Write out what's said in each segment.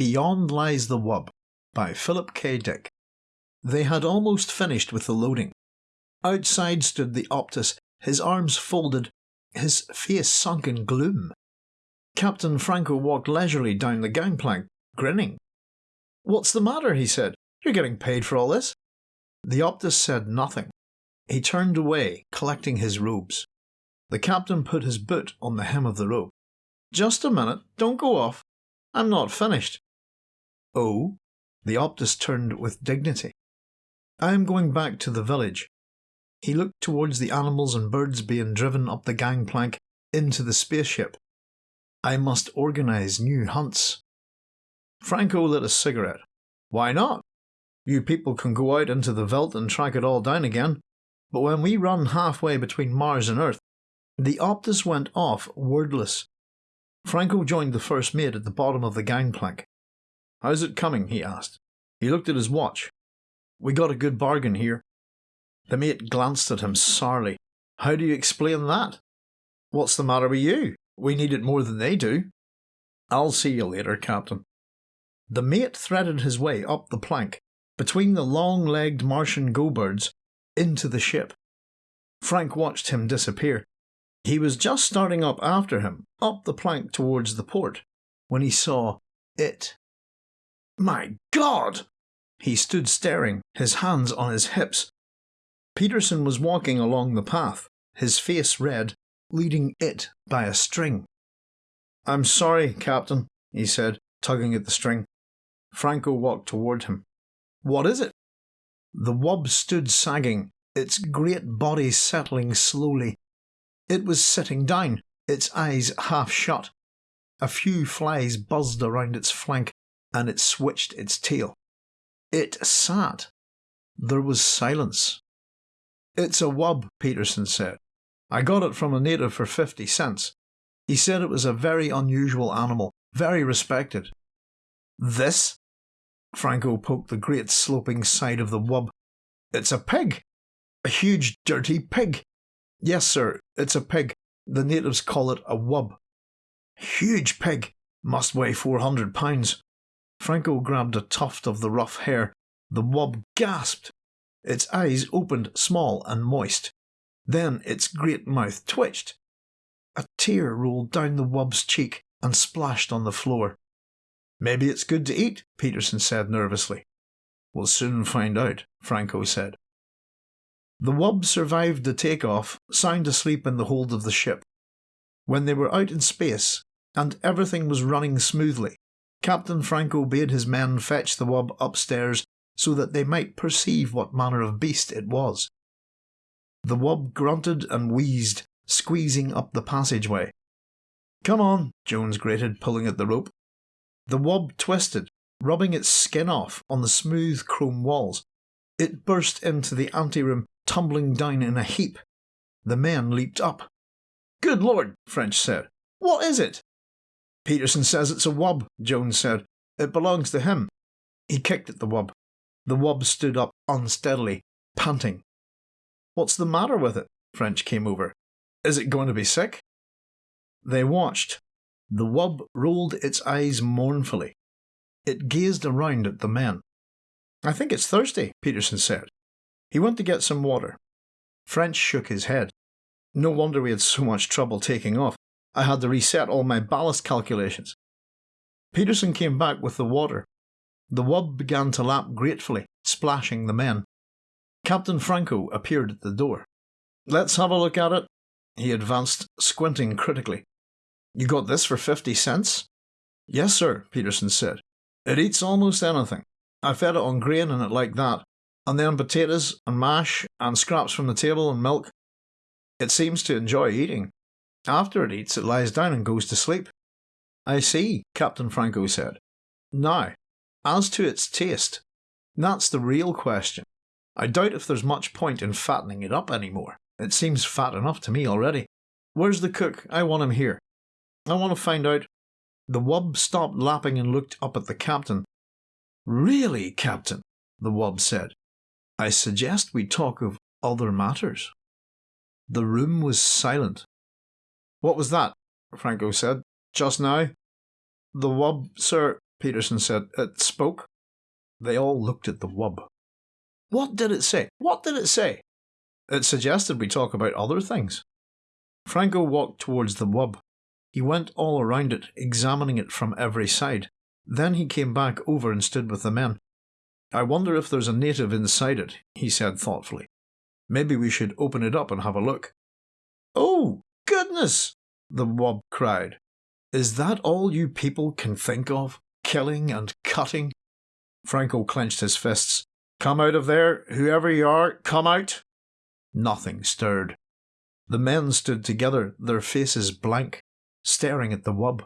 Beyond Lies the Wub by Philip K. Dick. They had almost finished with the loading. Outside stood the Optus, his arms folded, his face sunk in gloom. Captain Franco walked leisurely down the gangplank, grinning. What's the matter? he said. You're getting paid for all this. The Optus said nothing. He turned away, collecting his robes. The captain put his boot on the hem of the robe. Just a minute, don't go off. I'm not finished. Oh? The Optus turned with dignity. I am going back to the village. He looked towards the animals and birds being driven up the gangplank into the spaceship. I must organise new hunts. Franco lit a cigarette. Why not? You people can go out into the veldt and track it all down again. But when we run halfway between Mars and Earth, the Optus went off wordless. Franco joined the first mate at the bottom of the gangplank. How's it coming? he asked. He looked at his watch. We got a good bargain here. The mate glanced at him sourly. How do you explain that? What's the matter with you? We need it more than they do. I'll see you later, Captain. The mate threaded his way up the plank, between the long legged Martian go birds, into the ship. Frank watched him disappear. He was just starting up after him, up the plank towards the port, when he saw it. My God! He stood staring, his hands on his hips. Peterson was walking along the path, his face red, leading it by a string. I'm sorry, Captain, he said, tugging at the string. Franco walked toward him. What is it? The wub stood sagging, its great body settling slowly. It was sitting down, its eyes half shut. A few flies buzzed around its flank, and it switched its tail. It sat. There was silence. It's a wub, Peterson said. I got it from a native for 50 cents. He said it was a very unusual animal, very respected. This? Franco poked the great sloping side of the wub. It's a pig! A huge dirty pig! Yes, sir, it's a pig. The natives call it a wub. Huge pig! Must weigh 400 pounds. Franco grabbed a tuft of the rough hair. The wub gasped. Its eyes opened small and moist. Then its great mouth twitched. A tear rolled down the wub's cheek and splashed on the floor. Maybe it's good to eat, Peterson said nervously. We'll soon find out, Franco said. The wub survived the takeoff, sound asleep in the hold of the ship. When they were out in space, and everything was running smoothly, Captain Franco bade his men fetch the wub upstairs so that they might perceive what manner of beast it was. The wub grunted and wheezed, squeezing up the passageway. Come on, Jones grated, pulling at the rope. The wub twisted, rubbing its skin off on the smooth chrome walls. It burst into the anteroom, tumbling down in a heap. The men leaped up. Good Lord, French said. What is it? Peterson says it's a wub, Jones said. It belongs to him. He kicked at the wub. The wub stood up unsteadily, panting. What's the matter with it? French came over. Is it going to be sick? They watched. The wub rolled its eyes mournfully. It gazed around at the men. I think it's thirsty, Peterson said. He went to get some water. French shook his head. No wonder we had so much trouble taking off. I had to reset all my ballast calculations. Peterson came back with the water. The wub began to lap gratefully, splashing the men. Captain Franco appeared at the door. Let's have a look at it. He advanced, squinting critically. You got this for fifty cents? Yes, sir, Peterson said. It eats almost anything. I fed it on grain and it liked that, and then potatoes and mash and scraps from the table and milk. It seems to enjoy eating. After it eats, it lies down and goes to sleep. I see, Captain Franco said. Now, as to its taste, that's the real question. I doubt if there's much point in fattening it up anymore. It seems fat enough to me already. Where's the cook? I want him here. I want to find out. The wub stopped lapping and looked up at the captain. Really, Captain, the wub said. I suggest we talk of other matters. The room was silent. What was that? Franco said. Just now? The wub, sir, Peterson said. It spoke. They all looked at the wub. What did it say? What did it say? It suggested we talk about other things. Franco walked towards the wub. He went all around it, examining it from every side. Then he came back over and stood with the men. I wonder if there's a native inside it, he said thoughtfully. Maybe we should open it up and have a look. Oh, goodness! the wub cried. Is that all you people can think of? Killing and cutting? Franco clenched his fists. Come out of there, whoever you are, come out! Nothing stirred. The men stood together, their faces blank, staring at the wub.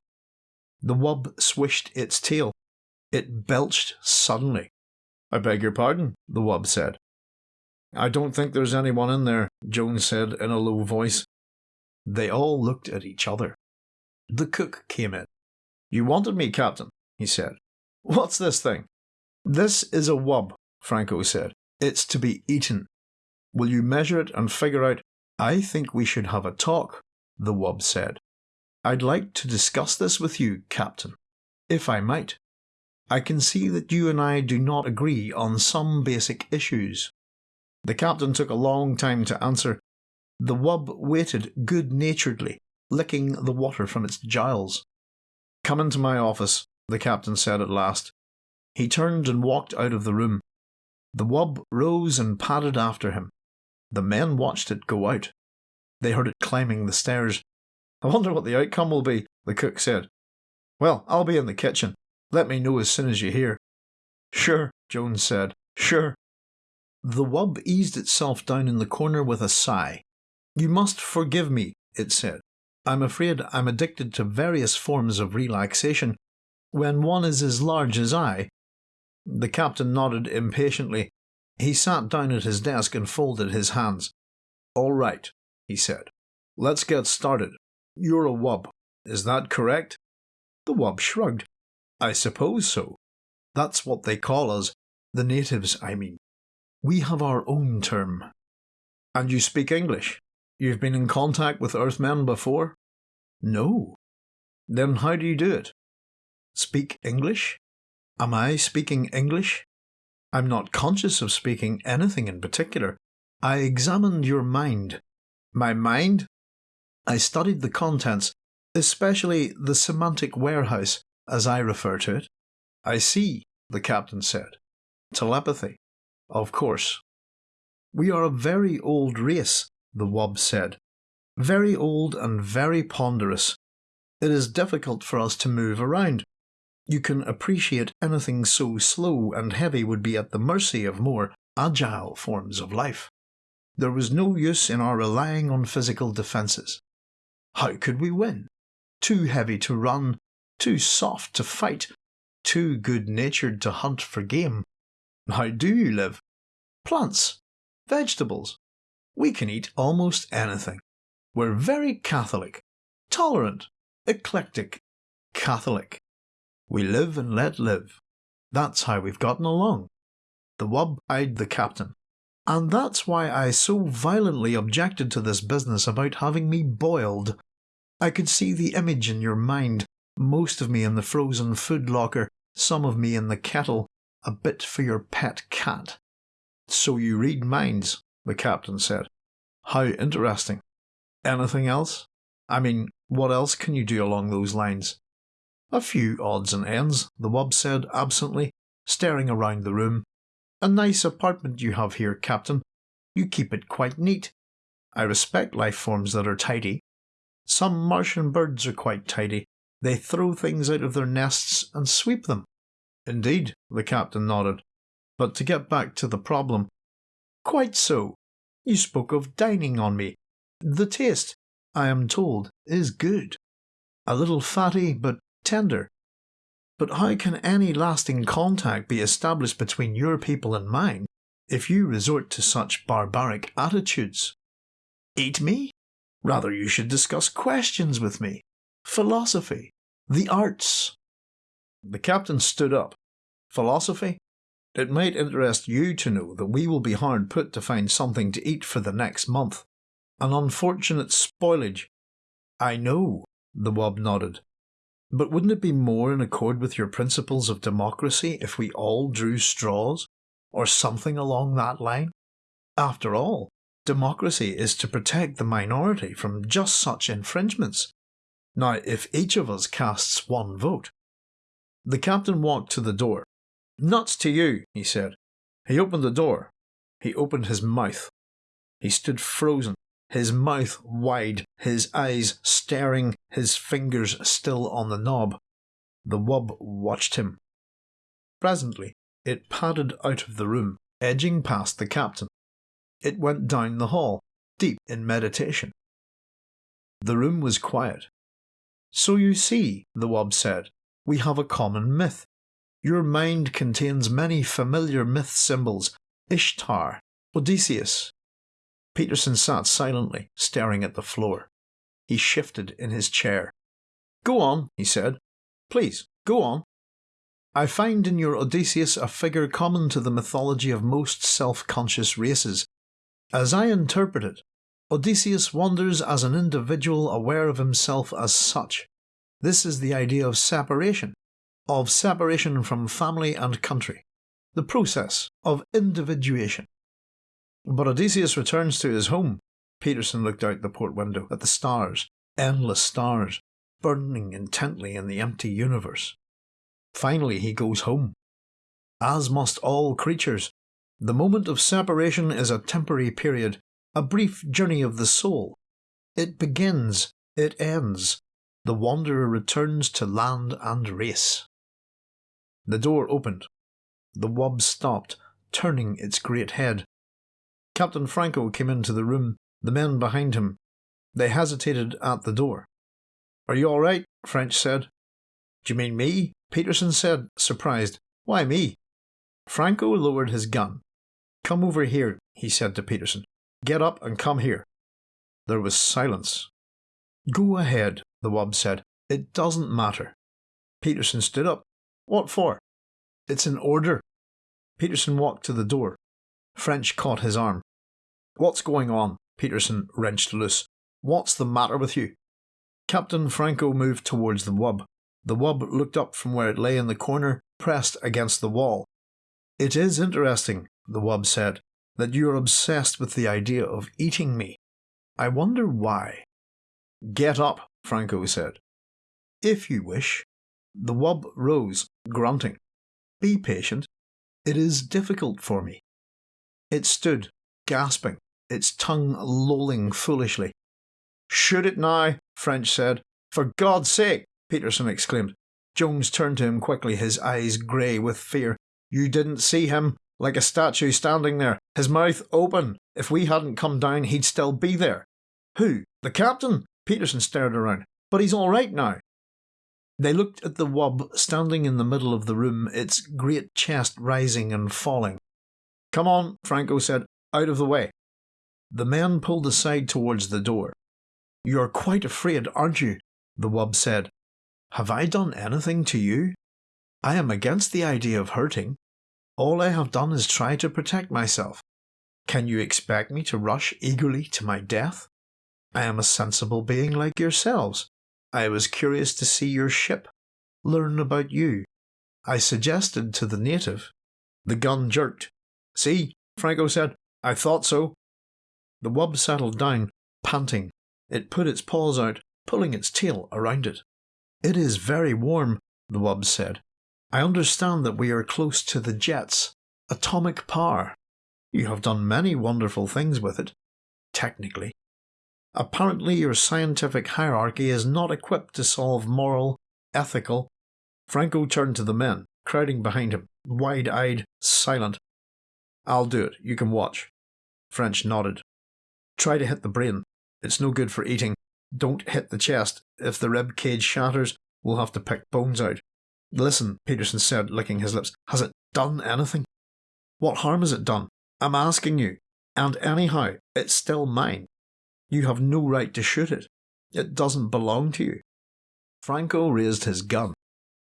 The wub swished its tail. It belched suddenly. I beg your pardon, the wub said. I don't think there's anyone in there, Jones said in a low voice. They all looked at each other. The cook came in. You wanted me, Captain, he said. What's this thing? This is a wub, Franco said. It's to be eaten. Will you measure it and figure out? I think we should have a talk, the wub said. I'd like to discuss this with you, Captain, if I might. I can see that you and I do not agree on some basic issues. The captain took a long time to answer. The wub waited good naturedly, licking the water from its jowls. Come into my office, the captain said at last. He turned and walked out of the room. The wub rose and padded after him. The men watched it go out. They heard it climbing the stairs. I wonder what the outcome will be, the cook said. Well, I'll be in the kitchen. Let me know as soon as you hear. Sure, Jones said. Sure. The wub eased itself down in the corner with a sigh. You must forgive me, it said. I'm afraid I'm addicted to various forms of relaxation. When one is as large as I. The captain nodded impatiently. He sat down at his desk and folded his hands. All right, he said. Let's get started. You're a wub, is that correct? The wub shrugged. I suppose so. That's what they call us, the natives, I mean. We have our own term. And you speak English? You've been in contact with Earthmen before? No. Then how do you do it? Speak English? Am I speaking English? I'm not conscious of speaking anything in particular. I examined your mind. My mind? I studied the contents, especially the semantic warehouse, as I refer to it. I see, the captain said. Telepathy. Of course. We are a very old race, the wub said. Very old and very ponderous. It is difficult for us to move around. You can appreciate anything so slow and heavy would be at the mercy of more agile forms of life. There was no use in our relying on physical defences. How could we win? Too heavy to run, too soft to fight, too good natured to hunt for game. How do you live? Plants, vegetables. We can eat almost anything. We're very Catholic, tolerant, eclectic, Catholic. We live and let live. That's how we've gotten along. The wub eyed the captain. And that's why I so violently objected to this business about having me boiled I could see the image in your mind, most of me in the frozen food locker, some of me in the kettle, a bit for your pet cat. So you read minds, the captain said. How interesting. Anything else? I mean, what else can you do along those lines? A few odds and ends, the wub said absently, staring around the room. A nice apartment you have here, Captain. You keep it quite neat. I respect life forms that are tidy. Some Martian birds are quite tidy. They throw things out of their nests and sweep them. Indeed, the captain nodded. But to get back to the problem. Quite so. You spoke of dining on me. The taste, I am told, is good. A little fatty, but tender. But how can any lasting contact be established between your people and mine if you resort to such barbaric attitudes? Eat me? Rather, you should discuss questions with me, philosophy, the arts. The captain stood up. Philosophy? It might interest you to know that we will be hard put to find something to eat for the next month. An unfortunate spoilage. I know, the wub nodded. But wouldn't it be more in accord with your principles of democracy if we all drew straws? Or something along that line? After all, democracy is to protect the minority from just such infringements. Now, if each of us casts one vote. The captain walked to the door. Nuts to you, he said. He opened the door. He opened his mouth. He stood frozen, his mouth wide, his eyes staring, his fingers still on the knob. The wub watched him. Presently, it padded out of the room, edging past the captain. It went down the hall, deep in meditation. The room was quiet. So you see, the wub said, we have a common myth. Your mind contains many familiar myth symbols Ishtar, Odysseus. Peterson sat silently, staring at the floor. He shifted in his chair. Go on, he said. Please, go on. I find in your Odysseus a figure common to the mythology of most self conscious races. As I interpret it, Odysseus wanders as an individual aware of himself as such. This is the idea of separation, of separation from family and country, the process of individuation. But Odysseus returns to his home. Peterson looked out the port window at the stars, endless stars, burning intently in the empty universe. Finally, he goes home. As must all creatures. The moment of separation is a temporary period, a brief journey of the soul. It begins, it ends. The wanderer returns to land and race. The door opened. The wub stopped, turning its great head. Captain Franco came into the room, the men behind him. They hesitated at the door. Are you all right? French said. Do you mean me? Peterson said, surprised. Why me? Franco lowered his gun. Come over here, he said to Peterson. Get up and come here. There was silence. Go ahead, the wub said. It doesn't matter. Peterson stood up. What for? It's an order. Peterson walked to the door. French caught his arm. What's going on? Peterson wrenched loose. What's the matter with you? Captain Franco moved towards the wub. The wub looked up from where it lay in the corner, pressed against the wall. It is interesting, the wub said, that you are obsessed with the idea of eating me. I wonder why. Get up, Franco said. If you wish. The wub rose, grunting. Be patient. It is difficult for me. It stood, gasping, its tongue lolling foolishly. Shoot it now, French said. For God's sake, Peterson exclaimed. Jones turned to him quickly, his eyes grey with fear. You didn't see him, like a statue standing there, his mouth open. If we hadn't come down, he'd still be there. Who? The captain? Peterson stared around. But he's all right now. They looked at the wub standing in the middle of the room, its great chest rising and falling. Come on, Franco said. Out of the way. The man pulled aside towards the door. You're quite afraid, aren't you? The wub said. Have I done anything to you? I am against the idea of hurting. All I have done is try to protect myself. Can you expect me to rush eagerly to my death? I am a sensible being like yourselves. I was curious to see your ship, learn about you. I suggested to the native. The gun jerked. See, Franco said, I thought so. The wub settled down, panting. It put its paws out, pulling its tail around it. It is very warm, the wub said. I understand that we are close to the jets, atomic power. You have done many wonderful things with it, technically. Apparently, your scientific hierarchy is not equipped to solve moral, ethical. Franco turned to the men, crowding behind him, wide eyed, silent. I'll do it, you can watch. French nodded. Try to hit the brain. It's no good for eating. Don't hit the chest. If the rib cage shatters, we'll have to pick bones out. Listen, Peterson said, licking his lips. Has it done anything? What harm has it done? I'm asking you. And anyhow, it's still mine. You have no right to shoot it. It doesn't belong to you. Franco raised his gun.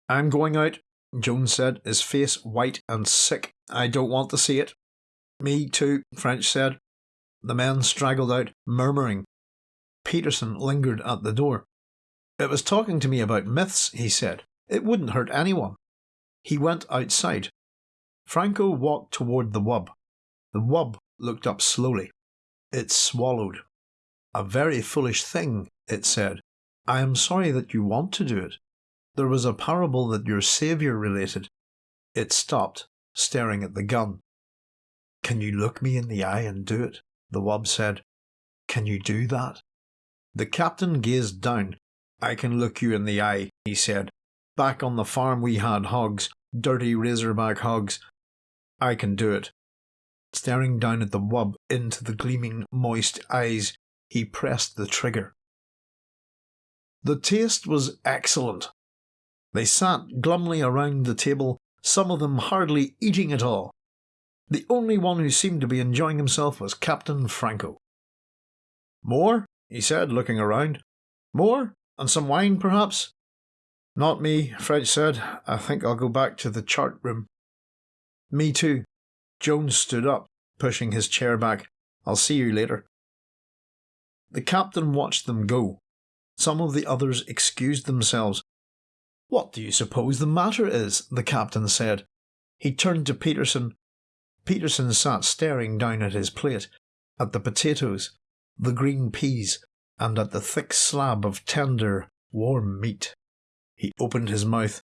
I'm going out, Jones said, his face white and sick. I don't want to see it. Me too, French said. The men straggled out, murmuring. Peterson lingered at the door. It was talking to me about myths, he said. It wouldn't hurt anyone. He went outside. Franco walked toward the wub. The wub looked up slowly. It swallowed. A very foolish thing, it said. I am sorry that you want to do it. There was a parable that your Saviour related. It stopped, staring at the gun. Can you look me in the eye and do it? The wub said. Can you do that? The captain gazed down. I can look you in the eye, he said. Back on the farm we had hogs, dirty razorback hogs. I can do it. Staring down at the wub into the gleaming, moist eyes, he pressed the trigger. The taste was excellent. They sat glumly around the table, some of them hardly eating at all. The only one who seemed to be enjoying himself was Captain Franco. More? he said, looking around. More? And some wine, perhaps? Not me, French said. I think I'll go back to the chart room. Me too. Jones stood up, pushing his chair back. I'll see you later. The captain watched them go. Some of the others excused themselves. What do you suppose the matter is? the captain said. He turned to Peterson. Peterson sat staring down at his plate, at the potatoes, the green peas, and at the thick slab of tender, warm meat. He opened his mouth.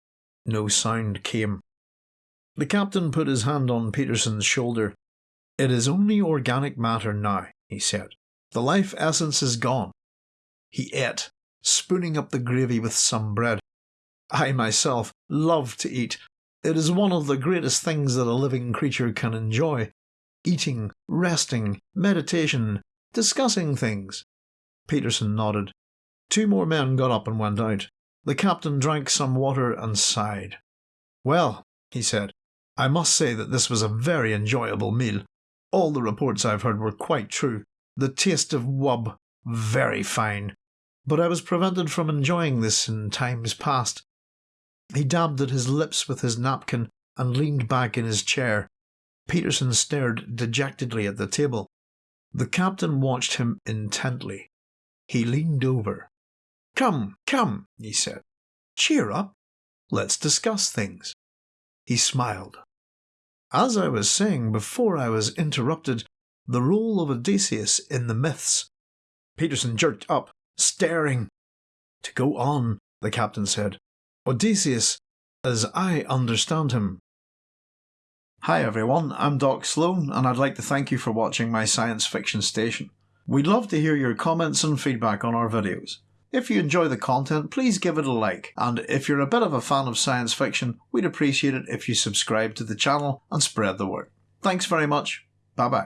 No sound came. The captain put his hand on Peterson's shoulder. It is only organic matter now, he said. The life essence is gone. He ate, spooning up the gravy with some bread. I myself love to eat. It is one of the greatest things that a living creature can enjoy. Eating, resting, meditation, discussing things. Peterson nodded. Two more men got up and went out. The captain drank some water and sighed. Well, he said, I must say that this was a very enjoyable meal. All the reports I've heard were quite true. The taste of wub, very fine. But I was prevented from enjoying this in times past. He dabbed at his lips with his napkin and leaned back in his chair. Peterson stared dejectedly at the table. The captain watched him intently. He leaned over. Come, come, he said. Cheer up. Let's discuss things. He smiled. As I was saying before I was interrupted, the role of Odysseus in the myths. Peterson jerked up, staring. To go on, the captain said. Odysseus, as I understand him. Hi everyone, I'm Doc Sloan, and I'd like to thank you for watching my science fiction station. We'd love to hear your comments and feedback on our videos. If you enjoy the content, please give it a like, and if you're a bit of a fan of science fiction, we'd appreciate it if you subscribe to the channel and spread the word. Thanks very much. Bye bye.